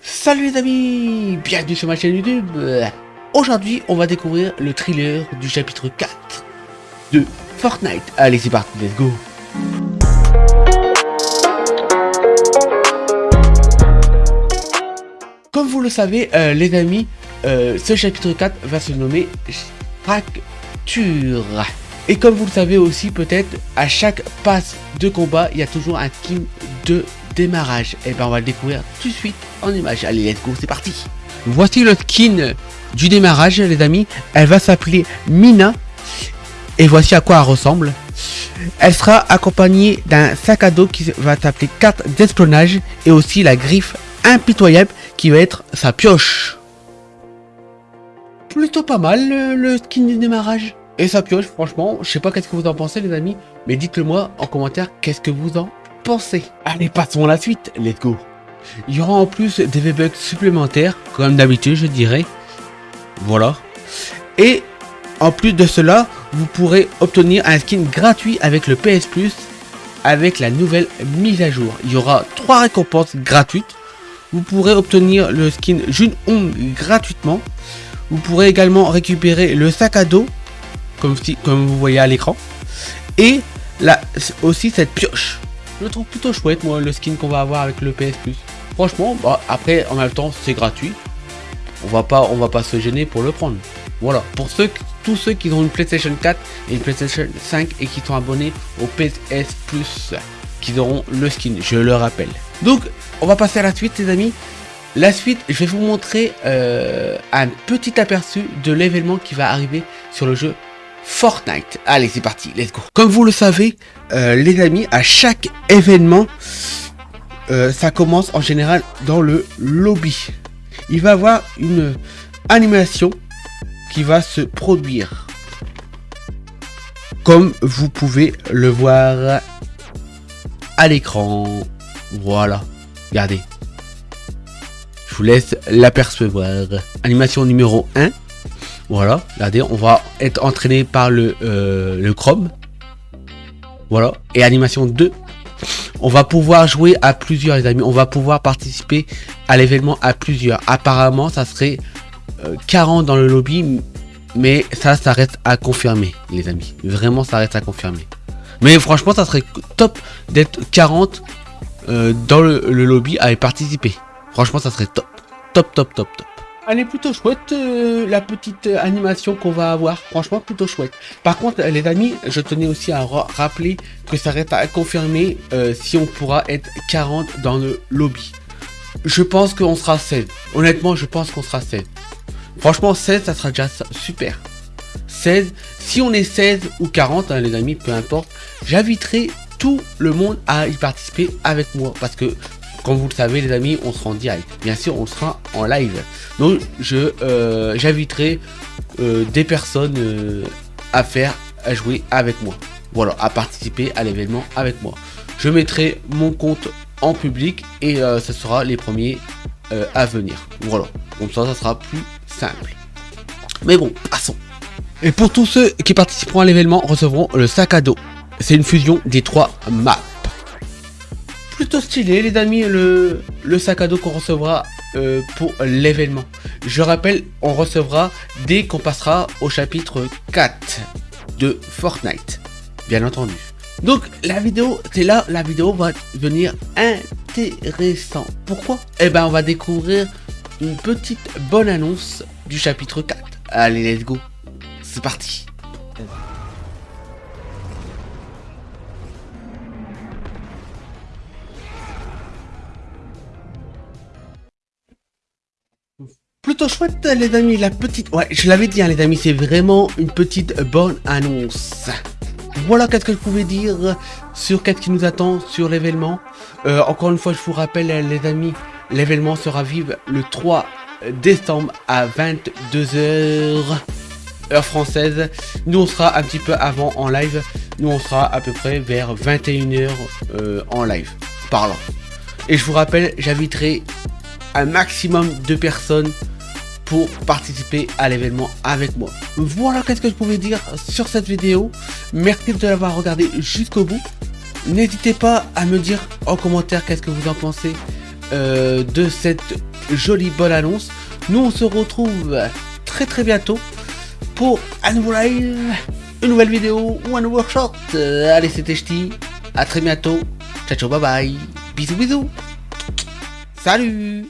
Salut les amis, bienvenue sur ma chaîne YouTube. Aujourd'hui, on va découvrir le thriller du chapitre 4 de Fortnite. Allez, c'est parti, let's go. Comme vous le savez, euh, les amis, euh, ce chapitre 4 va se nommer Fracture. Et comme vous le savez aussi, peut-être, à chaque passe de combat, il y a toujours un team de démarrage. Et eh ben on va le découvrir tout de suite en image. Allez, let's go, c'est parti. Voici le skin du démarrage, les amis. Elle va s'appeler Mina. Et voici à quoi elle ressemble. Elle sera accompagnée d'un sac à dos qui va s'appeler carte d'espionnage et aussi la griffe impitoyable qui va être sa pioche. Plutôt pas mal le, skin du démarrage. Et sa pioche, franchement, je sais pas qu'est-ce que vous en pensez les amis, mais dites-le moi en commentaire qu'est-ce que vous en pensez. Allez, passons à la suite, let's go. Il y aura en plus des V-Bucks supplémentaires, comme d'habitude je dirais. Voilà. Et en plus de cela, vous pourrez obtenir un skin gratuit avec le PS Plus avec la nouvelle mise à jour. Il y aura trois récompenses gratuites. Vous pourrez obtenir le skin June Hong gratuitement. Vous pourrez également récupérer le sac à dos, comme, vous voyez à l'écran. Et là aussi cette pioche. Je le trouve plutôt chouette, moi, le skin qu'on va avoir avec le PS Plus. Franchement, bah, après, en même temps, c'est gratuit. On va pas, on va pas se gêner pour le prendre. Voilà, pour ceux, tous ceux qui ont une PlayStation 4 et une PlayStation 5 et qui sont abonnés au PS Plus, qui auront le skin, je le rappelle. Donc, on va passer à la suite, les amis. La suite, je vais vous montrer euh, un petit aperçu de l'événement qui va arriver sur le jeu Fortnite. Allez, c'est parti, let's go. Comme vous le savez, euh, les amis, à chaque événement, euh, ça commence en général dans le lobby. Il va y avoir une animation qui va se produire. Comme vous pouvez le voir à l'écran. Voilà. Regardez. Je vous laisse l'apercevoir. Animation numéro 1. Voilà. Regardez, on va être entraîné par le, euh, le Chrome. Voilà. Et animation 2. On va pouvoir jouer à plusieurs les amis. On va pouvoir participer à l'événement à plusieurs. Apparemment ça serait 40 euh, dans le lobby. Mais ça, ça reste à confirmer les amis. Vraiment ça reste à confirmer. Mais franchement ça serait top d'être 40 euh, dans le, le, lobby à y participer. Franchement ça serait top. Top top top top. Elle est plutôt chouette, euh, la petite animation qu'on va avoir. Franchement, plutôt chouette. Par contre, les amis, je tenais aussi à rappeler que ça reste à confirmer euh, si on pourra être 40 dans le lobby. Je pense qu'on sera 16. Honnêtement, je pense qu'on sera 16. Franchement, 16, ça sera déjà super. 16, si on est 16 ou 40, hein, les amis, peu importe, j'inviterai tout le monde à y participer avec moi. Parce que comme vous le savez les amis, on sera en direct. Bien sûr, on sera en live. Donc euh, j'inviterai euh, des personnes euh, à faire, à jouer avec moi. Voilà, à participer à l'événement avec moi. Je mettrai mon compte en public et ce sera les premiers à venir. Voilà, comme ça, ça sera plus simple. Mais bon, passons. Et pour tous ceux qui participeront à l'événement, recevront le sac à dos. C'est une fusion des trois maps plutôt stylé les amis le, sac à dos qu'on recevra euh, pour l'événement. Je rappelle, on recevra dès qu'on passera au chapitre 4 de Fortnite, bien entendu. Donc la vidéo, c'est là, la vidéo va devenir intéressant. Pourquoi? Eh ben on va découvrir une petite bonne annonce du chapitre 4. Allez, let's go. C'est parti. Plutôt chouette les amis, la petite... Ouais, je l'avais dit hein, les amis, c'est vraiment une petite bonne annonce. Voilà qu'est-ce que je pouvais dire sur qu'est-ce qui nous attend sur l'événement. Euh, encore une fois, je vous rappelle les amis, l'événement sera vive le 3 décembre à 22h heure française. Nous on sera un petit peu avant en live. Nous on sera à peu près vers 21h euh, en live. Parlant. Et je vous rappelle, j'inviterai un maximum de personnes pour participer à l'événement avec moi. Voilà qu'est-ce que je pouvais dire sur cette vidéo. Merci de l'avoir regardé jusqu'au bout. N'hésitez pas à me dire en commentaire qu'est-ce que vous en pensez. euh, de cette jolie bonne annonce. Nous on se retrouve très très bientôt pour un nouveau live, une nouvelle vidéo ou un nouveau short. Euh, allez c'était Ch'ti, à très bientôt. Ciao ciao bye bye. Bisous bisous. Salut